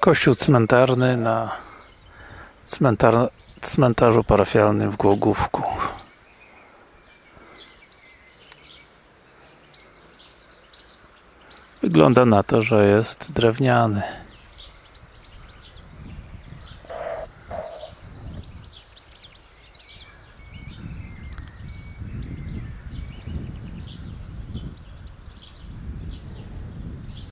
Kościół cmentarny na cmentar cmentarzu parafialnym w Głogówku. Wygląda na to, że jest drewniany.